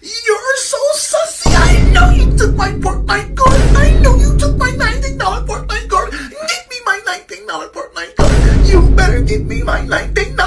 You're so sussy. I know you took my Fortnite card. I know you took my $19 Fortnite card. Give me my $19 Fortnite card. You better give me my $19